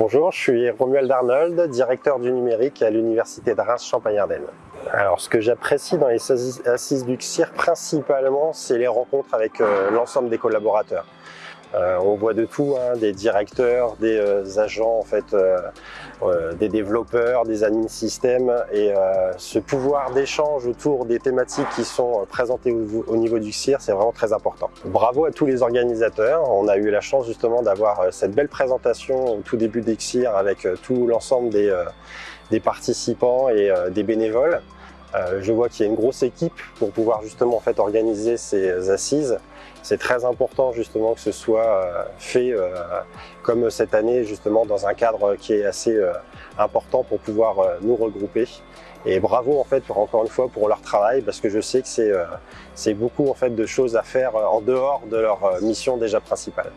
Bonjour, je suis Romuald Arnold, directeur du numérique à l'Université de Reims-Champagne-Ardenne. Alors, ce que j'apprécie dans les assises du CIR principalement, c'est les rencontres avec euh, l'ensemble des collaborateurs. Euh, on voit de tout, hein, des directeurs, des euh, agents, en fait, des développeurs, des admin systèmes et ce pouvoir d'échange autour des thématiques qui sont présentées au, niveau du CIR, c'est vraiment très important. Bravo à tous les organisateurs, on a eu la chance justement d'avoir cette belle présentation au tout début des CIR avec tout l'ensemble des participants et des bénévoles. Euh, je vois qu'il y a une grosse équipe pour pouvoir justement en fait organiser ces assises. C'est très important justement que ce soit euh, fait euh, comme cette année justement dans un cadre qui est assez important pour pouvoir nous regrouper. Et bravo en fait encore une fois pour leur travail parce que je sais que c'est beaucoup en fait de choses à faire en dehors de leur mission déjà principale.